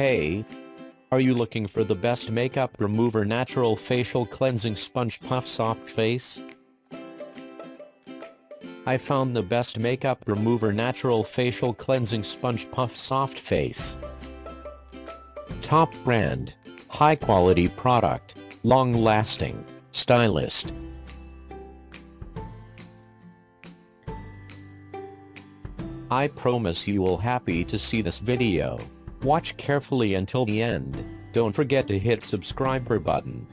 Hey! Are you looking for the best makeup remover natural facial cleansing sponge puff soft face? I found the best makeup remover natural facial cleansing sponge puff soft face. Top brand. High quality product. Long lasting. Stylist. I promise you will happy to see this video. Watch carefully until the end. Don't forget to hit subscriber button.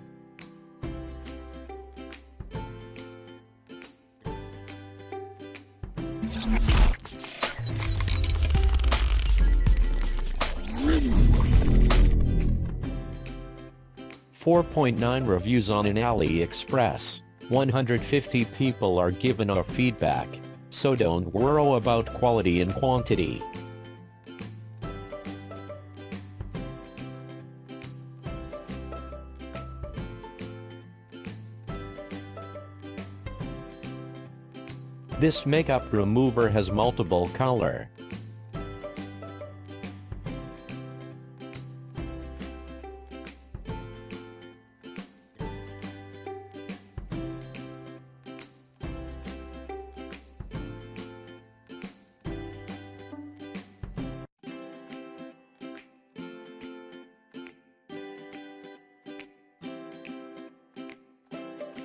Four point nine reviews on an AliExpress. 150 people are given our feedback, so don't worry about quality and quantity. This makeup remover has multiple color.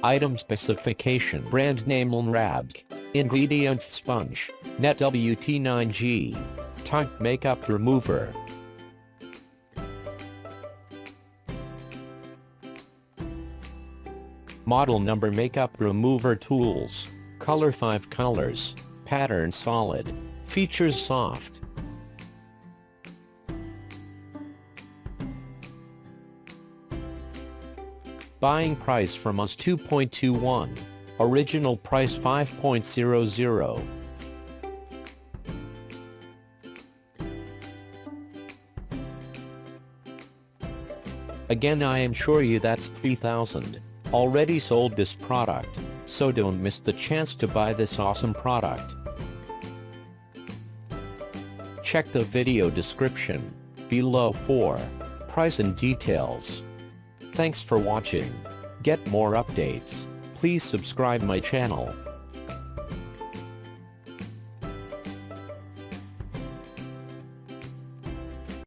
Item specification Brand name Lnrabg Ingredient Sponge Net WT9G Type Makeup Remover Model number Makeup Remover Tools Color 5 colors Pattern solid Features soft Buying price from us 2.21. Original price 5.00. Again I assure you that's 3000. Already sold this product, so don't miss the chance to buy this awesome product. Check the video description below for price and details. Thanks for watching. Get more updates. Please subscribe my channel.